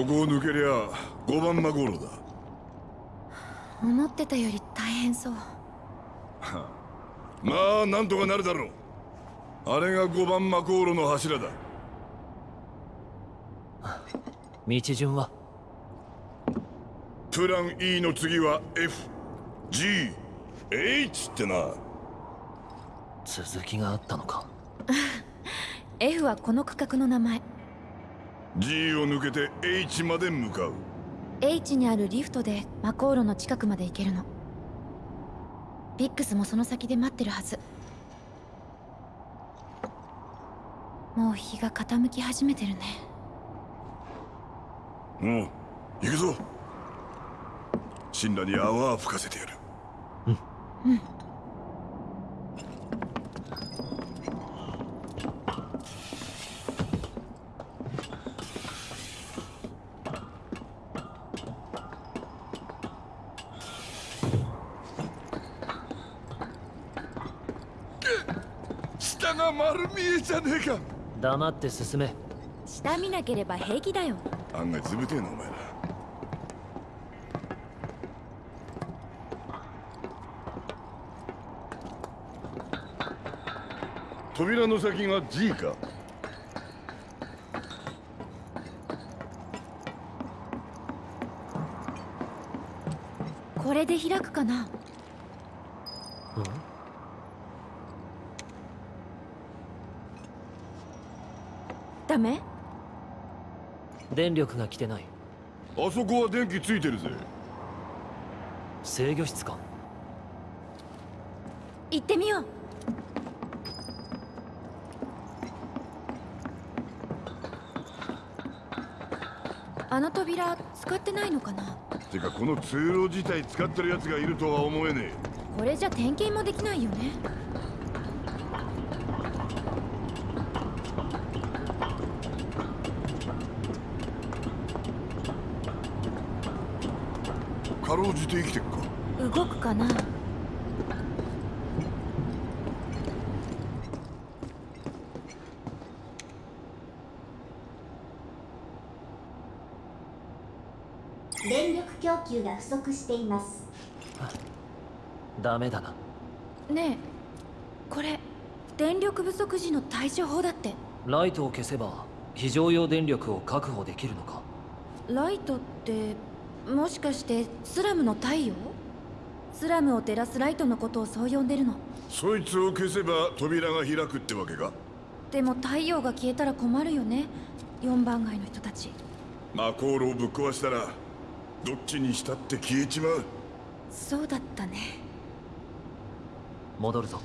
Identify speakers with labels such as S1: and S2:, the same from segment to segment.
S1: ここを抜けりゃ5番マゴーロだ。
S2: 思ってたより大変そう。
S1: まあなんとかなるだろう。あれが5番マコーロの柱だ。
S3: 道順は？
S1: プラン E の次は FGH ってな。
S3: 続きがあったのか。
S2: F はこの区画の名前
S1: G を抜けて H まで向かう。
S2: H にあるリフトでマコーロの近くまで行けるの。ビックスもその先で待ってるはず。もう日が傾き始めてるね。
S1: うん。行くぞ。神羅に泡吹かせてやる。
S2: うん。うん
S1: 下が丸見えじゃねえか。
S3: 黙って進め。
S2: 下見なければ平気だよ。
S1: 案外ずぶてえなお前ら扉の先が G か。
S2: これで開くかな？ダメ？
S3: 電力が来てない。
S1: あそこは電気ついてるぜ。
S3: 制御室か。
S2: 行ってみよう。あの扉使ってないのかな？
S1: てかこの通路自体使ってるやつがいるとは思えね
S2: これじゃ点検もできないよね
S1: ろうじて生きてっか。
S2: 動くかな？
S4: 電力供給が不足しています。
S3: ダメだな。
S2: ねえこれ電力不足時の対処法だって。
S3: ライトを消せば非常用電力を確保できるのか。
S2: ライトってもしかしてスラムの太陽？スラムを照らすライトのことをそう呼んでるの？
S1: そいつを消せば扉が開くってわけか？
S2: でも太陽が消えたら困るよね？4番街の人たち。
S1: マコールをぶっ壊したらどっちにしたって消えちまう。
S2: そうだったね。
S3: 戻るぞ。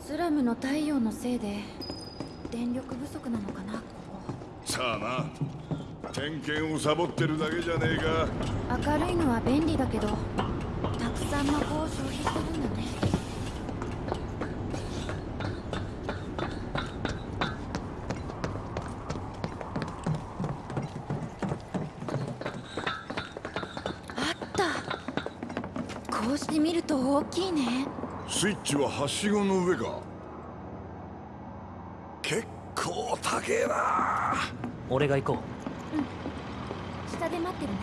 S2: スラムの太陽のせいで電力不足なのかなこ。
S1: さあな点検をサボってるだけじゃねえか。
S2: こ明るいのは便利だけどたくさん魔法を消費してるんだね。あった。こうして見ると大きいね。
S1: スイッチははしごの上か。結構高えな。
S3: 俺が行こ
S2: 下で待ってるね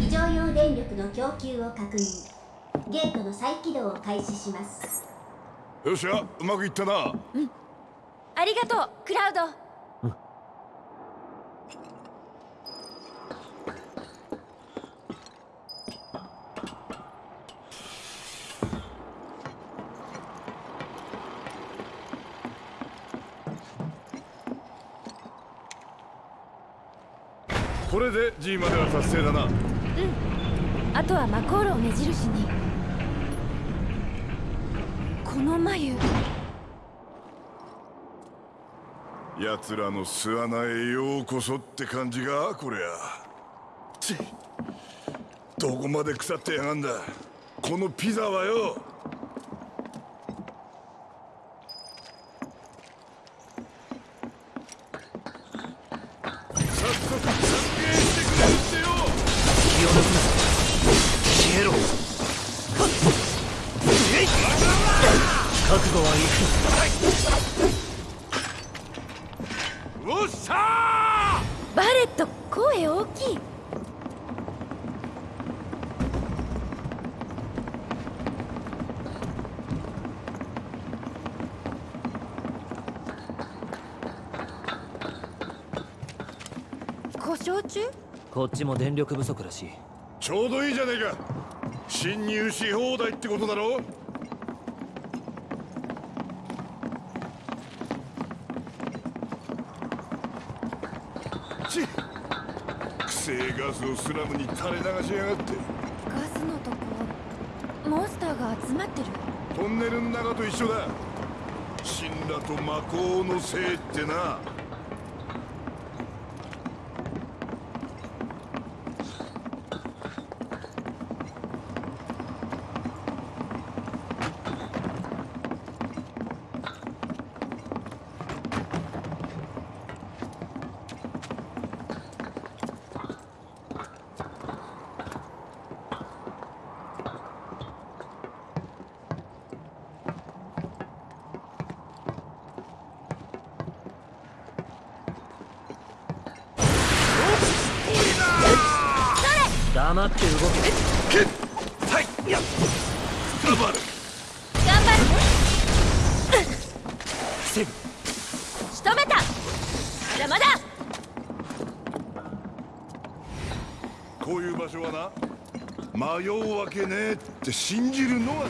S4: 非常用電力の供給を確認。ゲートの再起動を開始します。
S1: よっしゃうまくいったな。
S2: ありがとうクラウド。
S1: これで G までは達成だな
S2: あとはマコールを目印に。この眉。
S1: 奴らの巣穴へようこそって感じがこりゃ。ちどこまで腐ってやがんだ。このピザはよ。
S3: こっちも電力不足らしい。
S1: ちょうどいいじゃねえか。侵入し放題ってことだろ？ちっ。くせえガスをスラムに垂れ流しやがって。
S2: ガスのとこモンスターが集まってる。
S1: トンネルの中と一緒だ。神羅と魔法のせいってな
S3: って
S1: 信じるのが大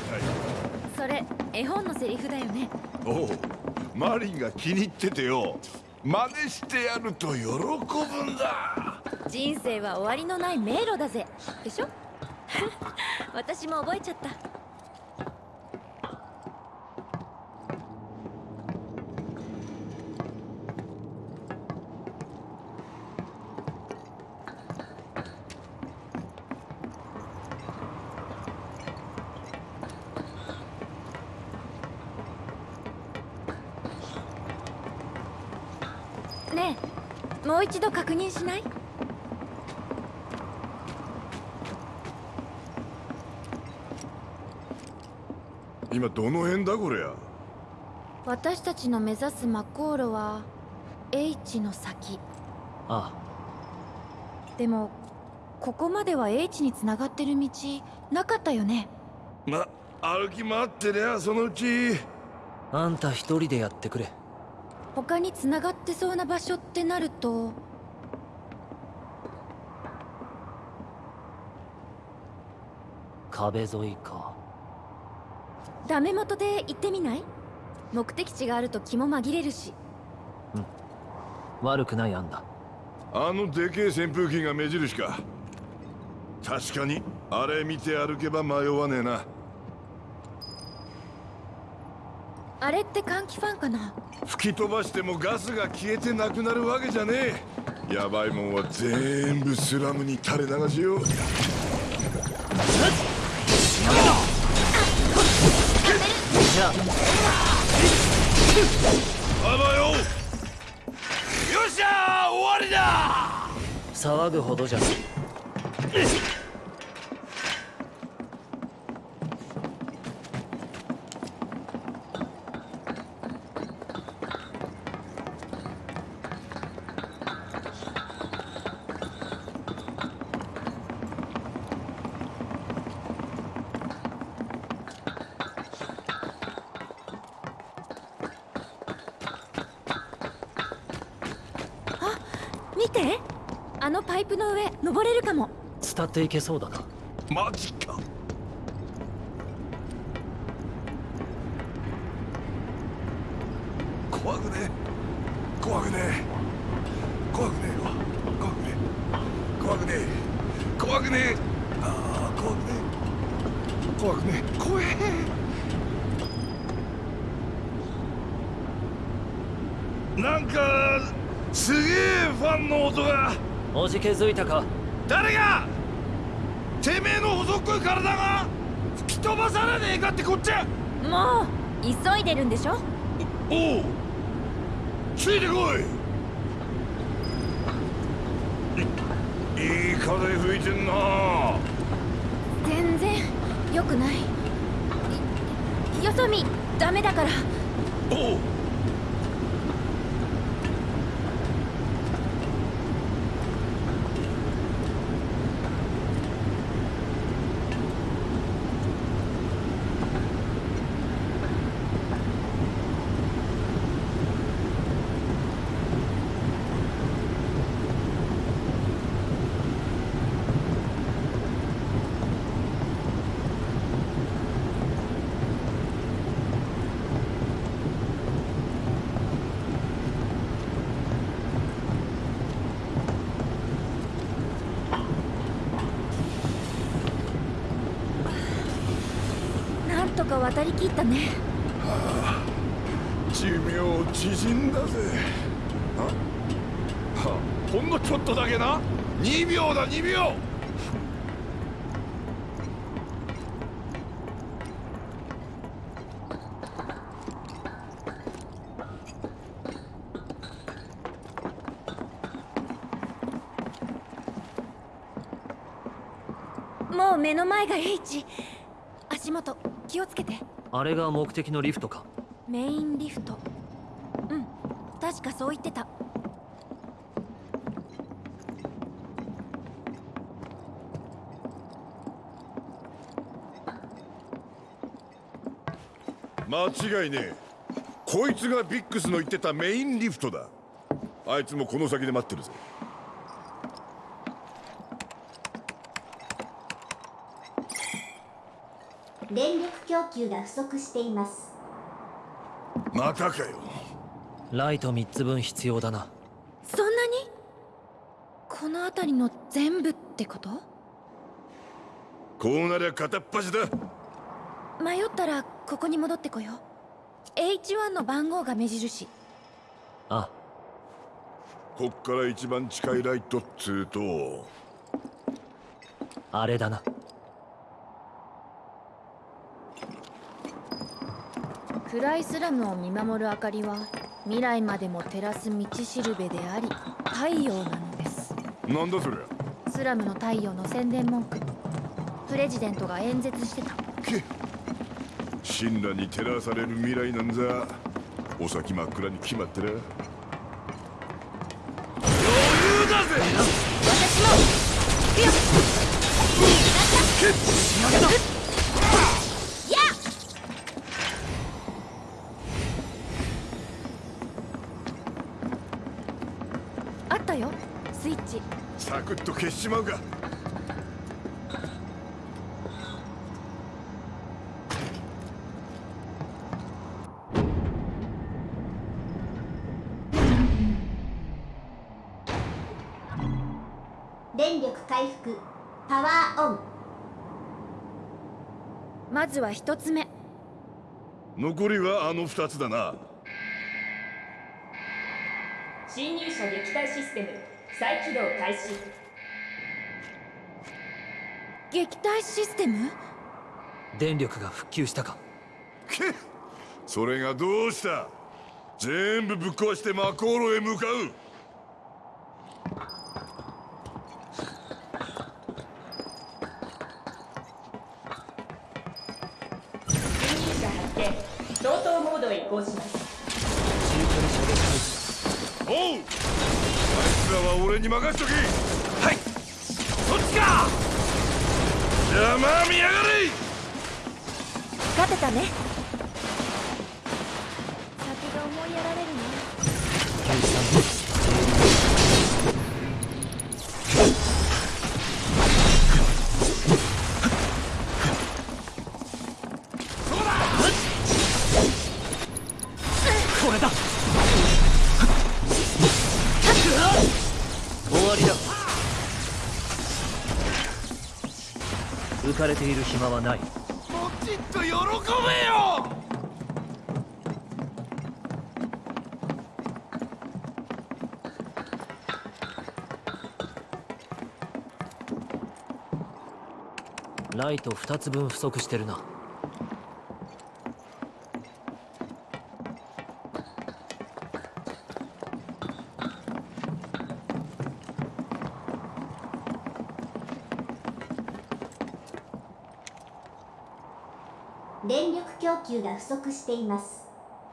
S2: それ絵本のセリフだよね。
S1: 事おうマリンが気に入っててよ。真似してやると喜ぶんだ。
S2: 人生は終わりのない迷路だぜ。でしょ？私も覚えちゃったう一度確認しない？
S1: 今どの辺だこりゃ？
S2: 私たちの目指すマコーロは H の先。
S3: あ
S2: でもここまでは H につながってる道なかったよね？
S1: ま歩き回ってりゃそのうち。
S3: ああんた一人でやってくれ
S2: 他につながってそうな場所ってなると。
S3: 壁沿いか。
S2: ダメ元で行ってみない？目的地があると気も紛れるし。
S3: 悪くない案だ。
S1: あのでけえ扇風機が目印か。確かにあれ見て歩けば迷わねえな
S2: あれって換気ファンかな？
S1: 吹き飛ばしてもガスが消えてなくなるわけじゃねえ。やばいもんは全部スラムに垂れ流しよう。
S3: あ
S1: あばよよっしゃー終わりだ
S3: 騒ぐほどじゃ
S2: て？あのパイプの上登れるかも。
S3: 伝っていけそうだな。
S1: マジか怖くね怖くね怖くねえわ怖くねえ怖くねえ怖くねえああ怖くねえ怖くねえ怖えなんかすげえファンの音が
S3: おじけづいたか？
S1: 誰が？てめえの細っこい体が？吹き飛ばされねえかってこっち！ゃ
S2: もう急いでるんでしょ？
S1: おうついてこいい！いい風吹いてんな。
S2: 全然良くない。よそ見ダメだから。
S1: おう
S2: なんとか渡りきったね。
S1: 寿命縮んだぜ。あはほんのちょっとだけな。2秒だ2秒。
S2: もう目の前が H 足元気をつけて
S3: あれが目的のリフトか？
S2: メインリフト。うん。確かそう言ってた。
S1: 間違いねえ。こいつがビックスの言ってたメインリフトだ。あいつもこの先で待ってるぜ
S4: 電力供給が不足しています。
S1: またかよ。
S3: ライト3つ分必要だな。
S2: そんなに？この辺りの全部ってこと？
S1: こうなりゃ片っ端だ。
S2: 迷ったらここに戻ってこよう。H1 の番号が目印。
S3: あ。
S1: こっから一番近いライトっつうと。
S3: あれだな
S2: 暗いスラムを見守る明かりは未来までも照らす道しるべであり太陽なのです。
S1: なんだそりゃ
S2: スラムの太陽の宣伝文句。プレジデントが演説してた。
S1: け神羅に照らされる未来なんざお先真っ暗に決まってら余裕だぜ。
S2: 私も。よ
S1: クッと消しちまうか
S4: 電力回復。パワーオン。
S2: まずは一つ目。
S1: 残りはあの二つだな。
S5: 侵入者撃退システム再起動開始。
S2: 撃退システム？
S3: 電力が復旧したか。
S1: け それがどうした？全部ぶっ壊してマコーロへ向かうかれ
S2: ている
S3: 暇はない。
S1: もちっと喜べよ！
S3: ライト2つ分不足してるな
S4: 不足しています。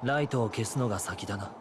S3: ライトを消すのが先だな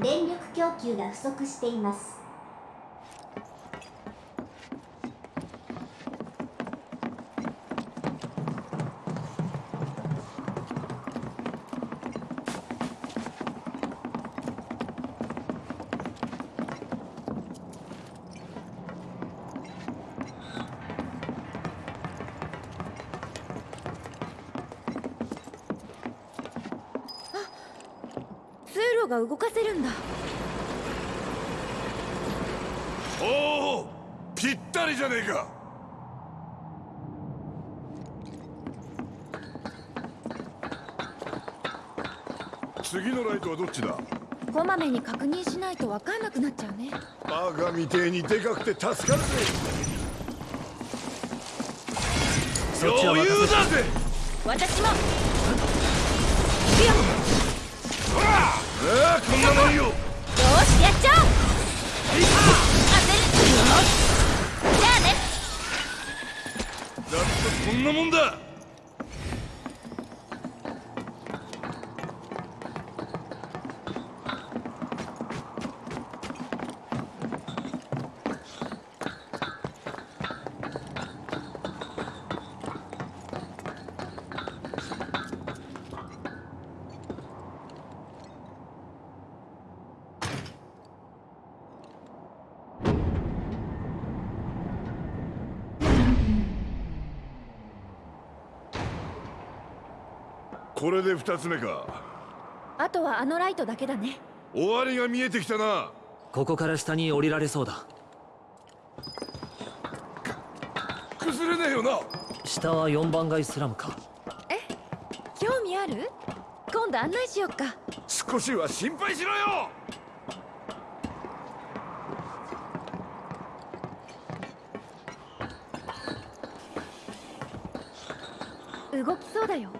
S4: 電力供給が不足しています。
S2: が動かせるんだ。
S1: おおぴったりじゃねえか。次のライトはどっちだ？
S2: こまめに確認しないと分かんなくなっちゃうね。
S1: バカみてえにでかくて助かるぜ。余裕だぜ。
S2: 私も。
S1: ほらああこんなもんよ。
S2: よしやっちゃおう
S1: そんなもんだ。これで二つ目か。
S2: あとはあのライトだけだね。
S1: 終わりが見えてきたな。
S3: ここから下に降りられそうだ。
S1: 崩れねえよな。
S3: 下は4番街スラムか。
S2: え？興味ある？今度案内しよっか。
S1: 少しは心配しろよ。
S2: 動きそうだよ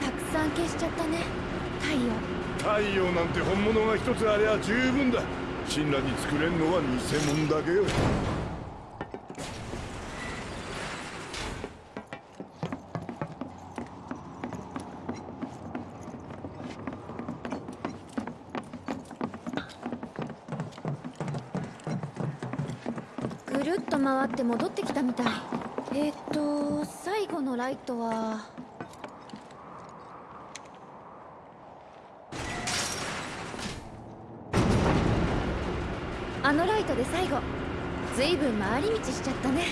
S2: たくさん消しちゃったね太陽
S1: 太陽なんて本物が一つありゃ十分だ。神羅に作れんのは偽物だけよ。
S2: ぐるっと回って戻ってきたみたい。えー、っと最後のライトはあのライトで最後ずいぶん回り道しちゃったね。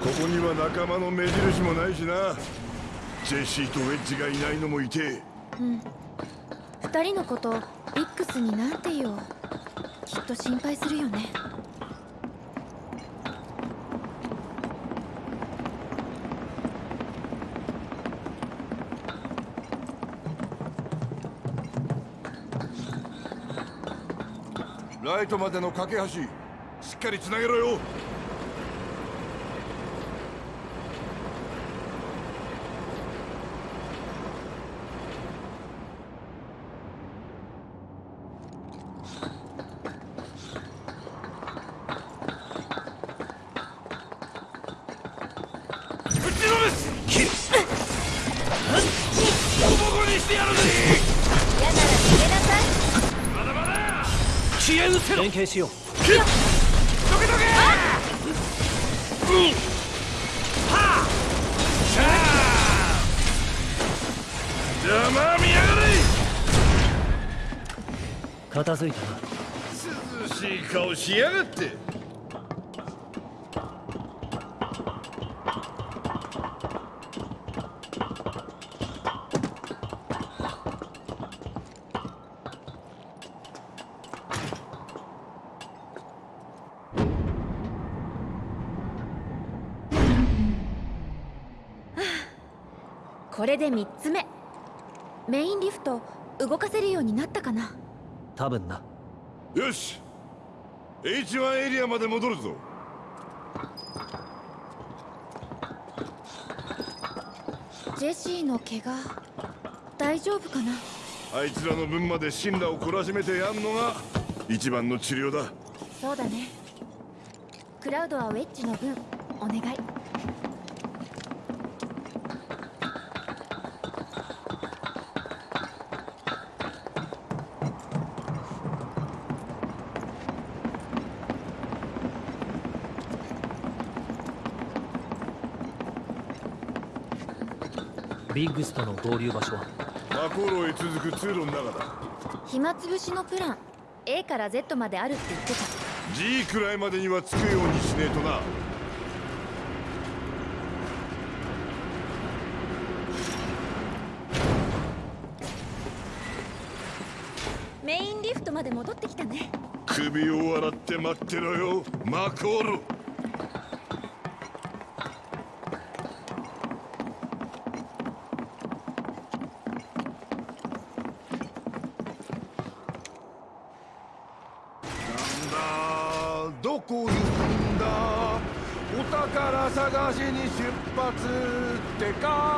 S1: ここには仲間の目印もないしな。ジェシーとウェッジがいないのもいて。
S2: うん。二人のことビックスになんて言おう。きっと心配するよね。
S1: ライトまでの架け橋しっかりつなげろよ。ぶちのめす
S3: 片付いたな。
S1: 涼しい顔しやがって。
S2: これで3つ目。メインリフト動かせるようになったかな
S3: 多分な。
S1: よし。H1 エリアまで戻るぞ。
S2: ジェシーの怪我大丈夫かな？
S1: あいつらの分まで信羅を懲らしめてやんのが一番の治療だ。
S2: そうだね。クラウドはウェッジの分お願い
S3: ビッグスとの合流場所は？
S1: マコーロへ続く通路の中だ。
S2: 暇つぶしのプラン。A から Z まであるって言ってた。
S1: G くらいまでには着くようにしねえとな。
S2: メインリフトまで戻ってきたね。
S1: 首を洗って待ってろよマコーってか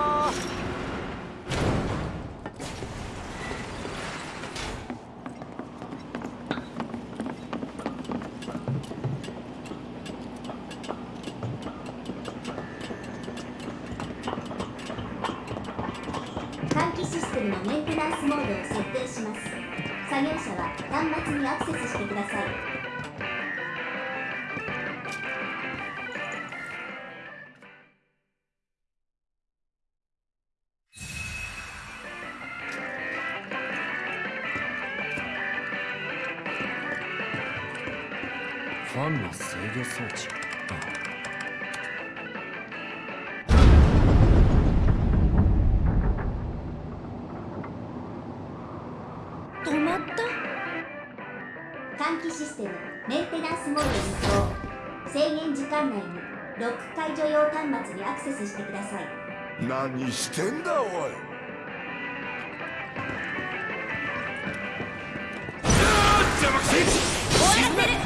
S3: ファンの制御装置。
S2: 止まった。
S4: 換気システムメンテナンスモードに移行制限時間内にロック解除用端末にアクセスしてください。
S1: 何してんだおい。邪魔くせ
S3: 頼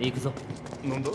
S3: 行くぞ
S1: なんだ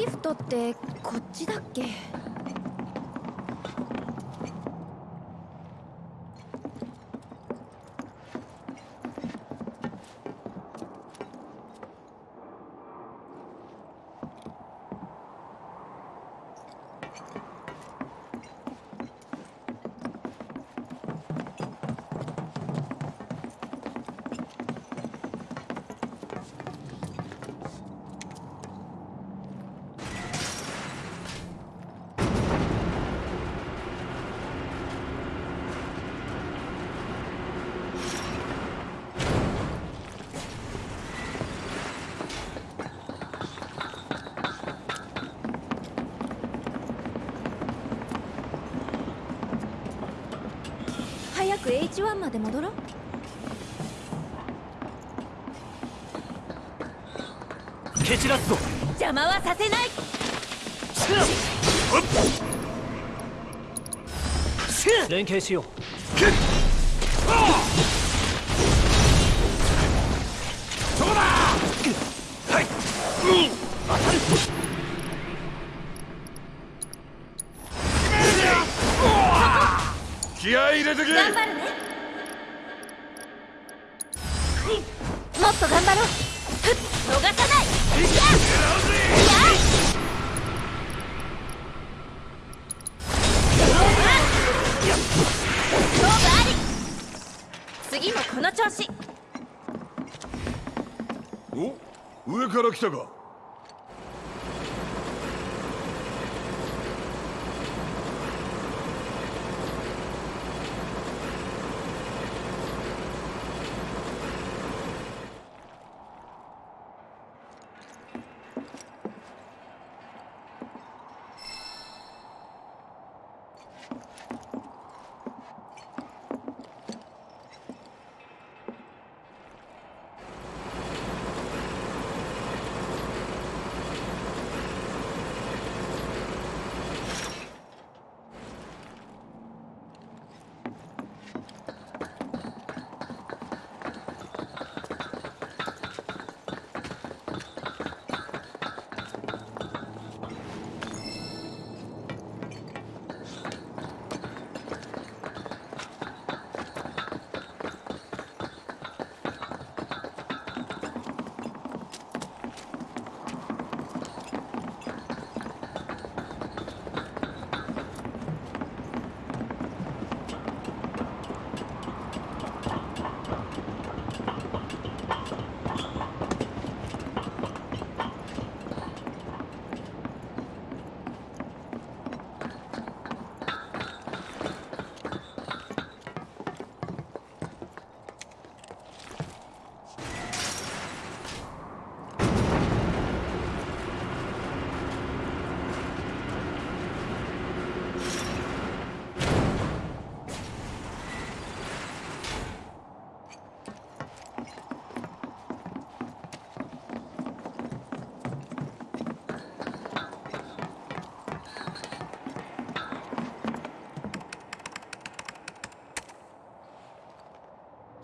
S2: リフトってこっちだっけ？H1 まで戻ろう。
S3: 蹴散らすぞ。
S2: 邪魔はさせない。
S3: 連携しよう
S1: 気合い入れてけ。
S2: 頑張るね。もっと頑張ろう。ふっ逃さない。いやっ。勝負あり次もこの調子
S1: お上から来たか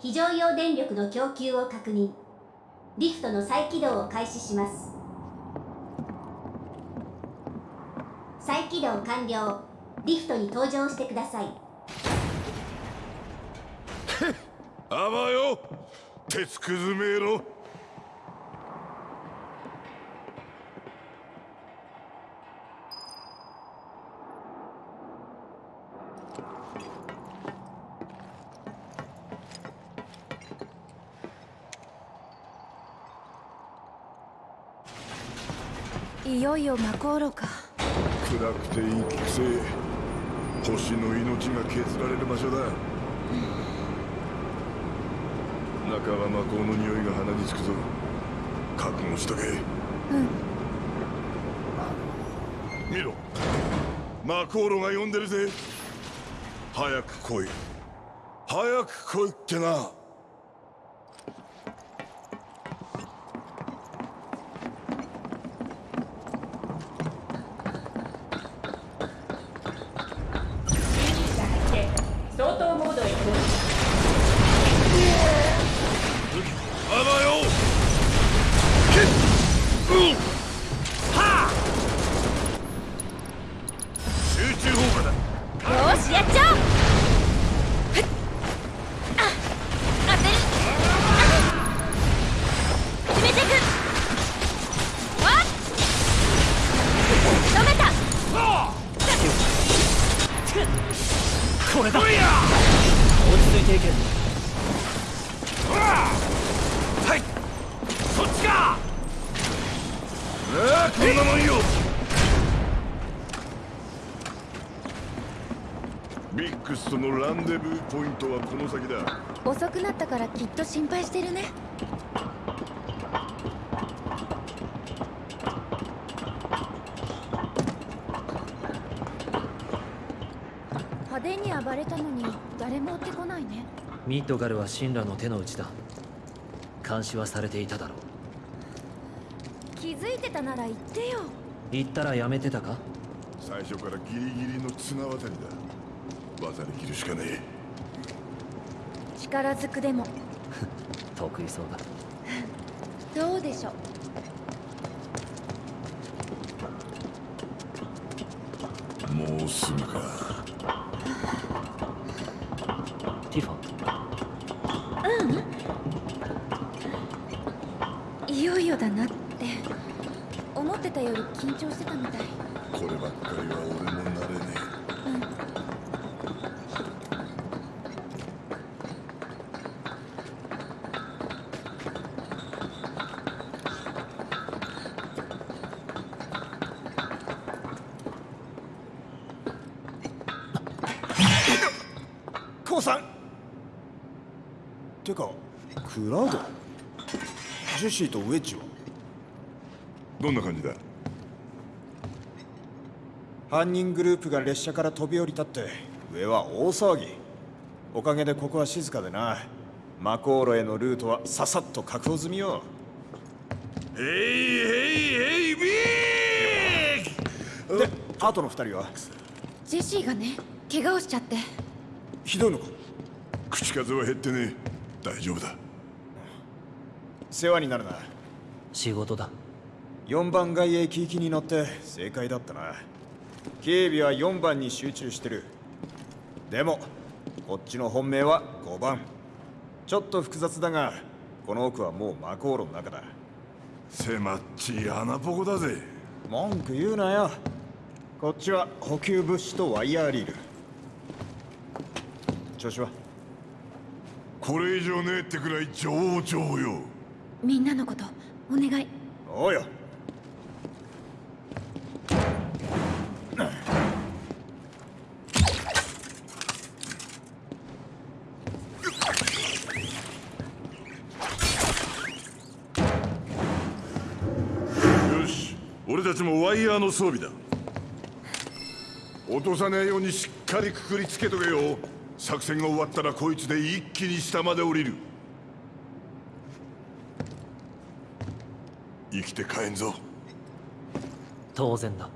S4: 非常用電力の供給を確認。リフトの再起動を開始します。再起動完了。リフトに搭乗してください。
S1: あばよ。鉄くずめろ。
S2: よいよ魔航路か。
S1: 暗くて息くせえ星の命が削られる場所だ。中は魔法の匂いが鼻につくぞ。覚悟しとけ。
S2: うん。
S1: 見ろ。魔航路が呼んでるぜ。早く来い。早く来いってなあ
S3: こ
S1: んなもんよビックスとのランデブーポイントはこの先だ。
S2: 遅くなったからきっと心配してるね。派手に暴バレたのに誰も追ってこないね。
S3: ミッドガルは神羅の手の内だ。監視はされていただろう。
S2: 気づいてたなら言ってよ。
S3: 言ったらやめてたか？
S1: 最初からギリギリの綱渡りだ。渡り切るしかね
S2: 力ずくでも。
S3: 得意そうだ。
S2: どうでしょう。
S1: えもうすぐか
S3: ティファ
S2: いよいよだなって思ってたより緊張してたみたい。
S1: こればっかりは俺も慣れね
S6: コウさん。てかクラウド。ジェシーとウェッジは？
S1: えどんな感じだ？
S6: 犯人グループが列車から飛び降りたって上は大騒ぎ。おかげでここは静かでな。マコーロへのルートはささっと確保済みよ。
S1: ヘイヘイヘイビー
S6: であとの二人は？
S2: ジェシーがね怪我をしちゃって。
S6: ひどいのか？
S1: 口数は減ってねえ。大丈夫だ。
S6: 世話になるな。
S3: 仕事だ。
S6: 4番街へ行きに乗って正解だったな警備は4番に集中してる。でもこっちの本命は5番。ちょっと複雑だがこの奥はもう魔航路の中だ。
S1: 狭っちい穴ぼこだぜ。
S6: 文句言うなよ。こっちは補給物資とワイヤーリール。調子は？
S1: これ以上ねえってくらい上々よ。
S2: みんなのことお願い。
S6: おうよ
S1: よの装備だ。落とさねえようにしっかりくくりつけとけよ。作戦が終わったらこいつで一気に下まで降りる。生きて帰んぞ。
S3: 当然だ。